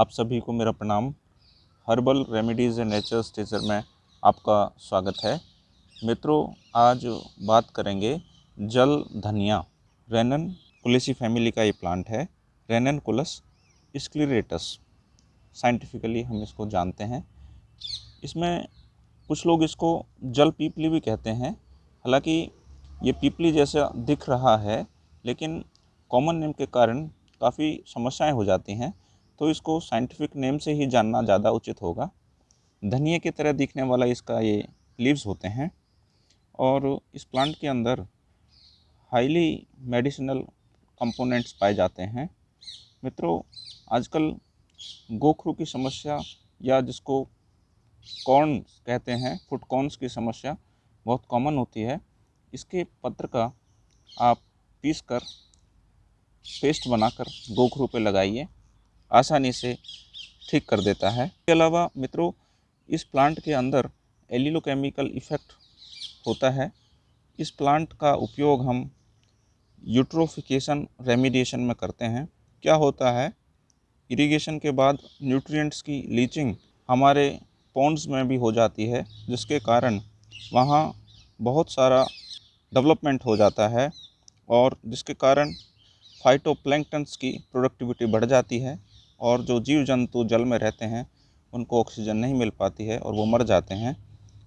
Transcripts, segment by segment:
आप सभी को मेरा प्रणाम। Herbal remedies and nature's teacher में आपका स्वागत है। मित्रों, आज बात करेंगे जल, धनिया, रेनन, कुलेसी फैमिली का ये प्लांट है, रेनन कुलस स्क्लेरेटस साइंटिफिकली हम इसको जानते हैं। इसमें कुछ लोग इसको जल पीपली भी कहते हैं। हालाँकि ये पीपली जैसा दिख रहा है, लेकिन कॉमन नेम के कारण काफ़ी समस्याएँ हो जाती हैं। तो इसको साइंटिफिक नेम से ही जानना ज़्यादा उचित होगा। धनिया की तरह दिखने वाला इसका ये लीव्स होते हैं और इस प्लांट के अंदर हाईली मेडिसिनल कंपोनेंट्स पाए जाते हैं। मित्रों, आजकल गोखरू की समस्या या जिसको कॉर्न कहते हैं फुट कॉर्नस की समस्या बहुत कॉमन होती है। इसके पत्र का आप पीस कर पेस्ट बनाकर गोखरू पे लगाइए। आसानी से ठीक कर देता है। इसके अलावा मित्रों, इस प्लांट के अंदर एलिलोकेमिकल इफ़ेक्ट होता है। इस प्लांट का उपयोग हम यूट्रोफिकेशन रेमिडिएशन में करते हैं। क्या होता है? इरिगेशन के बाद न्यूट्रिएंट्स की लीचिंग हमारे पॉन्ड्स में भी हो जाती है, जिसके कारण वहाँ बहुत सारा डेवलपमेंट हो जाता है और जिसके कारण फाइटोप्लैंक्टन्स की प्रोडक्टिविटी बढ़ जाती है। और जो जीव जंतु जल में रहते हैं, उनको ऑक्सीजन नहीं मिल पाती है और वो मर जाते हैं।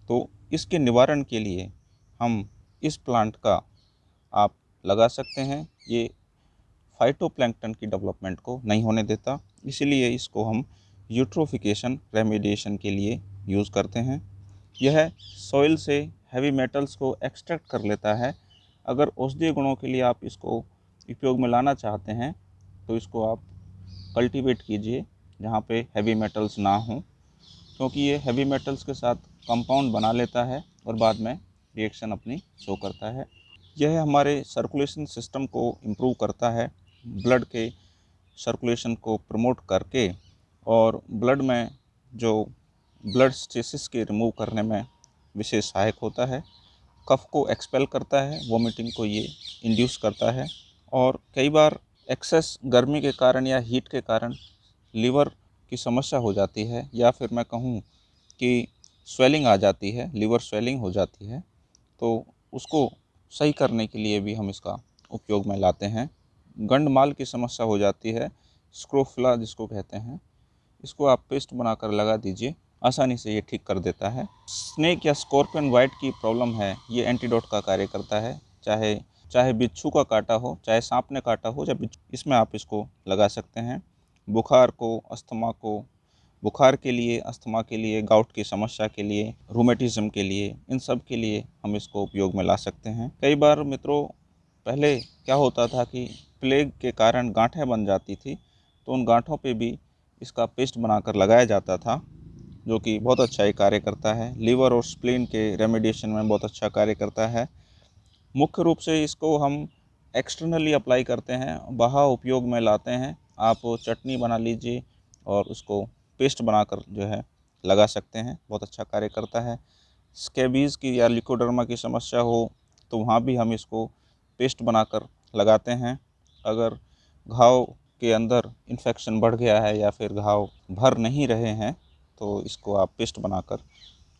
तो इसके निवारण के लिए हम इस प्लांट का आप लगा सकते हैं। ये फाइटोप्लैंक्टन की डेवलपमेंट को नहीं होने देता। इसीलिए इसको हम यूट्रोफिकेशन रेमिडिएशन के लिए यूज़ करते हैं। यह सॉइल से हैवी मेटल्स को एक्सट्रैक्ट कर लेता है। अगर औषधीय गुणों के लिए आप इसको उपयोग में लाना चाहते हैं तो इसको आप कल्टीवेट कीजिए जहाँ पे हैवी मेटल्स ना हों, क्योंकि ये हैवी मेटल्स के साथ कंपाउंड बना लेता है और बाद में रिएक्शन अपनी शो करता है। यह हमारे सर्कुलेशन सिस्टम को इम्प्रूव करता है ब्लड के सर्कुलेशन को प्रमोट करके और ब्लड में जो ब्लड स्टेसिस के रिमूव करने में विशेष सहायक होता है। कफ को एक्सपेल करता है वोमिटिंग को ये इंड्यूस करता है और कई बार एक्सेस गर्मी के कारण या हीट के कारण लीवर की समस्या हो जाती है, या फिर मैं कहूँ कि स्वेलिंग आ जाती है, लीवर स्वेलिंग हो जाती है तो उसको सही करने के लिए भी हम इसका उपयोग में लाते हैं। गंडमाल की समस्या हो जाती है, स्क्रोफला जिसको कहते हैं, इसको आप पेस्ट बनाकर लगा दीजिए, आसानी से ये ठीक कर देता है। स्नेक या स्कॉर्पियन वाइट की प्रॉब्लम है, ये एंटीडोट का कार्य करता है, चाहे चाहे बिच्छू का काटा हो, चाहे सांप ने काटा हो या इसमें आप इसको लगा सकते हैं। बुखार को, अस्थमा को, बुखार के लिए, अस्थमा के लिए, गाउट की समस्या के लिए रोमेटिज्म के लिए, इन सब के लिए हम इसको उपयोग में ला सकते हैं। कई बार मित्रों, पहले क्या होता था कि प्लेग के कारण गांठें बन जाती थी तो उन गांठों पे भी इसका पेस्ट बनाकर लगाया जाता था, जो कि बहुत अच्छा ही कार्य करता है। लीवर और स्प्लीन के रेमेडिएशन में बहुत अच्छा कार्य करता है। मुख्य रूप से इसको हम एक्सटर्नली अप्लाई करते हैं बाहर उपयोग में लाते हैं। आप चटनी बना लीजिए और उसको पेस्ट बनाकर जो है लगा सकते हैं, बहुत अच्छा कार्य करता है। स्केबीज़ की या लिकोडर्मा की समस्या हो तो वहाँ भी हम इसको पेस्ट बनाकर लगाते हैं। अगर घाव के अंदर इन्फेक्शन बढ़ गया है या फिर घाव भर नहीं रहे हैं तो इसको आप पेस्ट बनाकर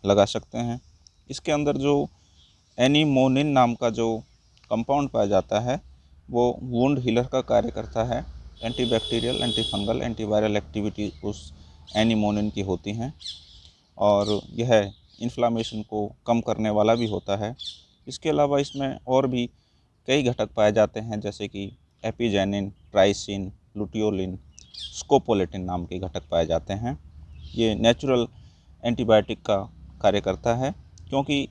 लगा सकते हैं। इसके अंदर जो एनीमोनिन नाम का जो कंपाउंड पाया जाता है, वो वुंड हीलर का कार्य करता है। एंटीबैक्टीरियल एंटीफंगल एंटीवायरल एक्टिविटी उस एनीमोनिन की होती हैं। और यह इन्फ्लामेशन को कम करने वाला भी होता है। इसके अलावा इसमें और भी कई घटक पाए जाते हैं, जैसे कि एपिजेनिन ट्राइसिन लुटियोलिन स्कोपोलेटिन नाम के घटक पाए जाते हैं। ये नेचुरल एंटीबायोटिक का कार्य करता है, क्योंकि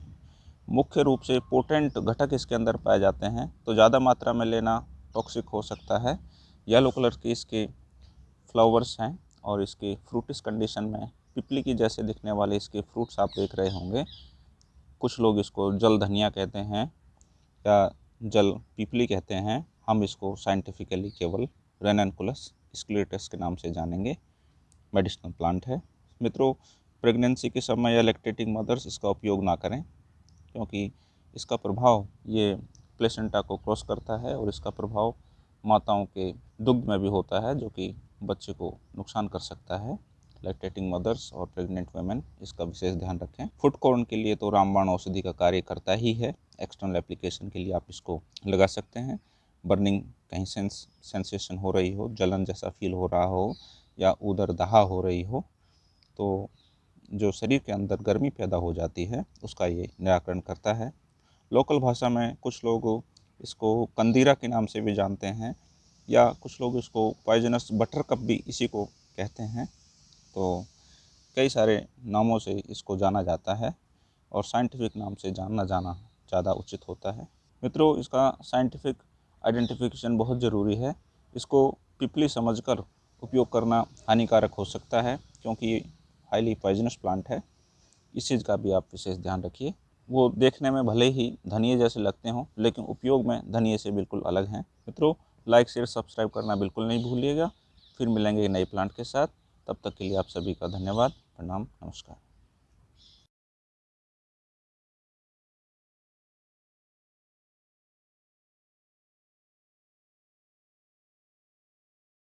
मुख्य रूप से पोटेंट घटक इसके अंदर पाए जाते हैं। तो ज़्यादा मात्रा में लेना टॉक्सिक हो सकता है। येलो कलर के इसके फ्लावर्स हैं और इसके फ्रूटिस कंडीशन में पिपली की जैसे दिखने वाले इसके फ्रूट्स आप देख रहे होंगे। कुछ लोग इसको जल धनिया कहते हैं या जल पिपली कहते हैं। हम इसको साइंटिफिकली केवल रेनकुलस स्क्लेटस के नाम से जानेंगे। मेडिसिनल प्लांट है। मित्रों प्रेगनेंसी के समय या लेक्टेटिंग मदर्स इसका उपयोग ना करें। क्योंकि इसका प्रभाव ये प्लेसेंटा को क्रॉस करता है और इसका प्रभाव माताओं के दुग्ध में भी होता है, जो कि बच्चे को नुकसान कर सकता है। लैक्टेटिंग मदर्स और प्रेग्नेंट वेमेन इसका विशेष ध्यान रखें। फुट कॉर्न के लिए तो रामबाण औषधि का कार्य करता ही है। एक्सटर्नल एप्लीकेशन के लिए आप इसको लगा सकते हैं। बर्निंग कहीं सेंस सेंसेशन हो रही हो, जलन जैसा फील हो रहा हो या उधर दहा हो रही हो तो जो शरीर के अंदर गर्मी पैदा हो जाती है, उसका ये निराकरण करता है। लोकल भाषा में कुछ लोग इसको कंदीरा के नाम से भी जानते हैं, या कुछ लोग इसको पॉइजनस बटर कप भी इसी को कहते हैं। तो कई सारे नामों से इसको जाना जाता है और साइंटिफिक नाम से जानना जाना ज़्यादा उचित होता है। मित्रों, इसका साइंटिफिक आइडेंटिफिकेशन बहुत ज़रूरी है। इसको पिपली समझकर उपयोग करना हानिकारक हो सकता है, क्योंकि हाईली पॉइजनस प्लांट है। इस चीज़ का भी आप विशेष ध्यान रखिए। वो देखने में भले ही धनिए जैसे लगते हों, लेकिन उपयोग में धनिए से बिल्कुल अलग हैं। मित्रों लाइक शेयर सब्सक्राइब करना बिल्कुल नहीं भूलिएगा। फिर मिलेंगे नए प्लांट के साथ। तब तक के लिए आप सभी का धन्यवाद। प्रणाम, नमस्कार।